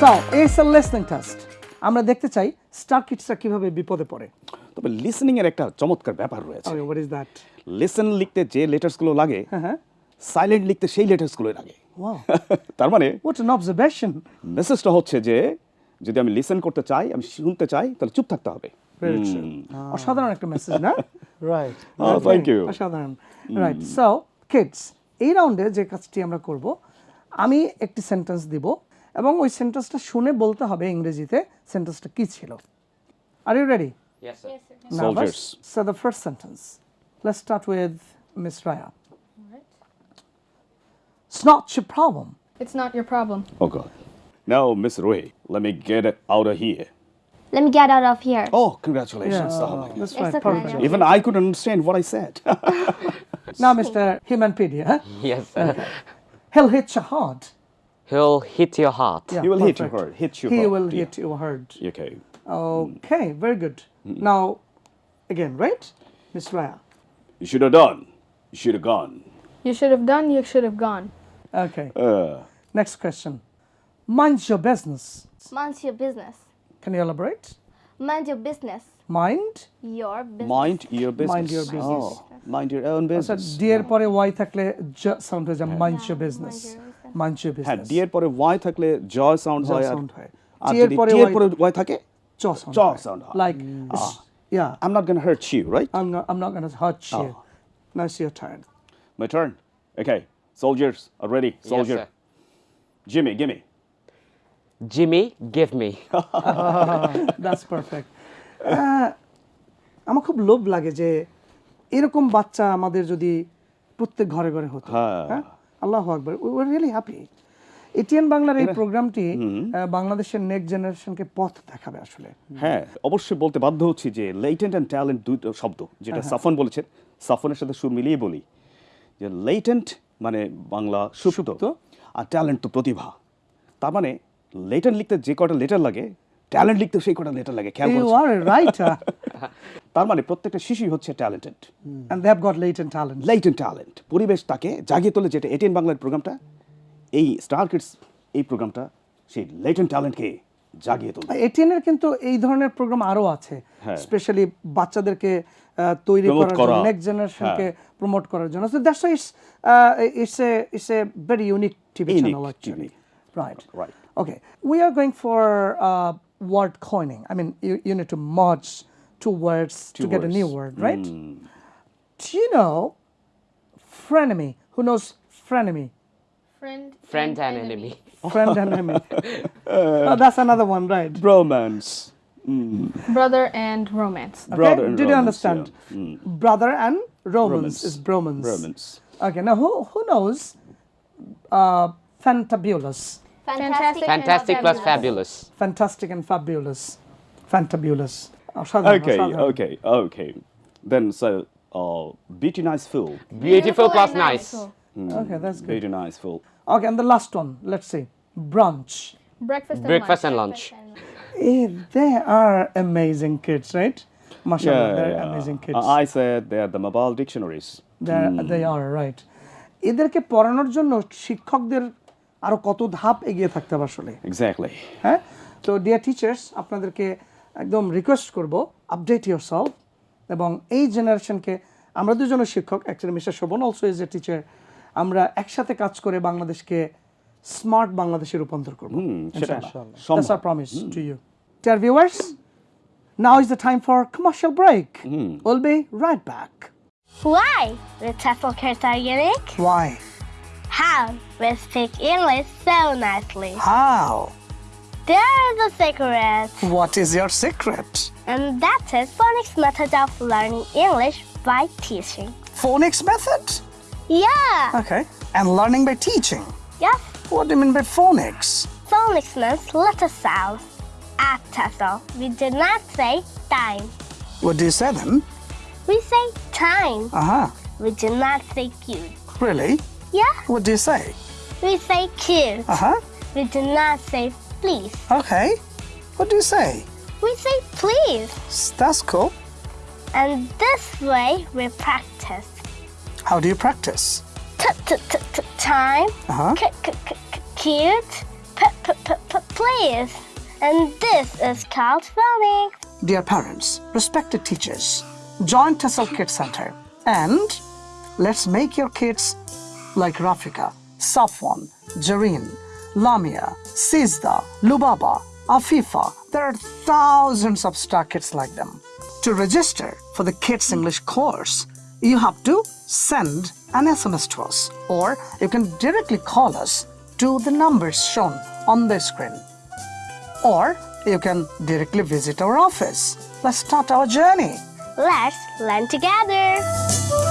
So it's a listening test আমরা দেখতে চাই স্টার কিডসরা কীভাবে বিপদে পড়ে। তবে লিসনিং এর একটা চমৎকার ব্যাপার রয়েছে। Okay what is that listen লিখতে যে লেটার্সগুলো লাগে হ্যাঁ সাইলেন্ট লিখতে সেই লেটার্সগুলো লাগে। ওয়াও তার মানে হোয়াট অ্যান অবজারভেশন মেসেজটা হচ্ছে যে যদি আমি লিসেন করতে চাই আমি শুনতে চাই তাহলে চুপ থাকতে হবে। অসাধারণ একটা মেসেজ না? Right thank you. অসাধারণ। রাইট সো কিডস এই রাউন্ডে যে কাজটি আমরা করব আমি একটি সেন্টেন্স দিব। এবং ওই সেন্টেন্সটা শুনে বলতে হবে ইংরেজিতে সেন্টেন্সটা কি ছিল are you ready Yes, sir. Soldiers. So the first sentence. Let's start with Miss Raya. It's not your problem. It's not your problem. Oh God. Now, Miss Roy, let me get it out of here. Let me get out of here. Oh, congratulations. Yeah, Oh, my God. that's It's right. okay. Perfect. Even I couldn't understand what I said. Now, Mr. Himanpedia, huh? Yes, sir. he'll hit you hard. He'll hit your heart. Yeah, He will hit you perfect. hard, hit you He hard, will yeah. hit you hard. okay. Okay, very good. Now, again, right? Miss Raya. You should have done. You should have gone. You should have done, you should have gone. Okay. Uh, Next question. Mind your business. Mind your business. Can you elaborate? Mind your business. Mind. Your business. mind your business. Mind your business. Oh, mind your own আচ্ছা business. D এর পরে Y থাকলে sound হয়ে যায় mind your business your হ্যাঁ D এর পরে Y থাকলে জয় সাউন্ড হয় আর হয়। আর যদি টি এর পরে ওয়াই থাকে চ সাউন্ড চ sound হয়। Like yeah I'm not going to hurt you, right? I'm not I'm not going to hurt you. Oh. Now it's your turn. My turn. Okay. Soldiers are ready. Soldier. Yes, sir. Jimmy, gimme. Jimmy, give me. That's perfect. আমার খুব লোভ লাগে যে এরকম বাচ্চা আমাদের যদি প্রত্যেক ঘরে ঘরে হতো হ্যাঁ। আল্লাহ আকবর we were really happy ATN বাংলার এই প্রোগ্রামটি বাংলাদেশের নেক্সট জেনারেশনকে পথ দেখাবে আসলে। হ্যাঁ অবশ্যই বলতে বাধ্য হচ্ছি যে লেটেন্ট অ্যান্ড ট্যালেন্ট দুটো শব্দ যেটা হ্যাঁ, সাফন বলেছেন সাফনের সাথে সুর মিলিয়ে বলি। যে লেটেন্ট মানে বাংলা সুপ্ত সুপ্ত। আর ট্যালেন্ট তো প্রতিভা। তার মানে লেটেন্ট লিখতে যে কটা লেটার লাগে ট্যালেন্ট লিখতে সেই কটা লেটার লাগে খেয়াল রাইট তার মানে প্রত্যেকটা শিশুই হচ্ছে talented and they have got latent talent latent talent পরিবেশ তাকে জাগিয়ে তোলে যেটা এটিএন বাংলার প্রোগ্রামটা এই স্টার কিডস এই প্রোগ্রামটা সেই লেটেন্ট ট্যালেন্টকে জাগিয়ে তোলে এটিএন এর কিন্তু এই ধরনের প্রোগ্রাম আরও আছে হ্যাঁ। স্পেশালি বাচ্চাদেরকে তৈরি করার জন্য নেক্সট জেনারেশনকে হ্যাঁ। প্রমোট করার জন্য so that's it's it's a it's a very unique TV channel actually TV. Right Right. Okay, we are going for uh, word coining. I mean, you, you need to merge two words to Two get a new word, right? Do you know frenemy? Who knows frenemy? Friend, Friend and enemy. Friend and enemy. oh, that's another one, right? bromance Brother and romance. Okay, brother and Did you understand? yeah. Mm. Brother and romance, Romance. is bromance. Romance. Okay, now who who knows uh, fantabulous? Fantastic. Fantastic plus fabulous. Fantastic and fabulous. Fantabulous. অসাধারণ, okay অসাধারণ। okay okay then so uh beauty nice fool Beautiful plus and nice. Okay, that's good. beauty nice fool Okay, and the last one, let's see. Brunch. Breakfast and Breakfast lunch. and lunch. Eh, they are amazing kids, right? Mashallah, they're amazing kids. I I said they are the mobile dictionaries They're, They are, right. এদেরকে পড়ানোর জন্য শিক্ষকদের আরো কত ধাপ এগিয়ে থাকতে হবে আসলে exactly হ্যাঁ তো ডিয়ার টিচার্স আপনাদেরকে একদম রিকোয়েস্ট করব আপডেট ইউর সলভ এবং এই জেনারেশনকে আমরা দুজনের শিক্ষক actually mister Shovon also as a teacher আমরা একসাথে কাজ করে বাংলাদেশকে স্মার্ট বাংলাদেশে রূপান্তর করব that's our promise to you dear viewers now is the time for commercial break will be right back Why with Tefl Curse Organic? Why? How with Pick English so nicely. How? There is a secret. What is your secret? And that is phonics method of learning English by teaching. Phonics method? Yeah. Okay. And learning by teaching. Yes. What do you mean by phonics? Phonics means letter sounds. At TEFL, we do not say time. What do you say then? We say time. Uh huh. We do not say cute. Really? Yeah. What do you say? We say cute. Uh huh. We do not say please. Okay. What do you say? We say please. That's cool. And this way we practice. How do you practice? T- t- t- t- time. Uh huh. C- c- c- cute. P- p- p- p- please. And this is called filming. Dear parents, respected teachers, join TEFL Kids Center and let's make your kids like Rafika, Safwan, Jareen, Lamia, Sizda, Lubaba, Afifa. There are thousands of star kids like them. To register for the Kids English course, you have to send an SMS to us or you can directly call us to the numbers shown on the screen or you can directly visit our office. Let's start our journey. Let's learn together.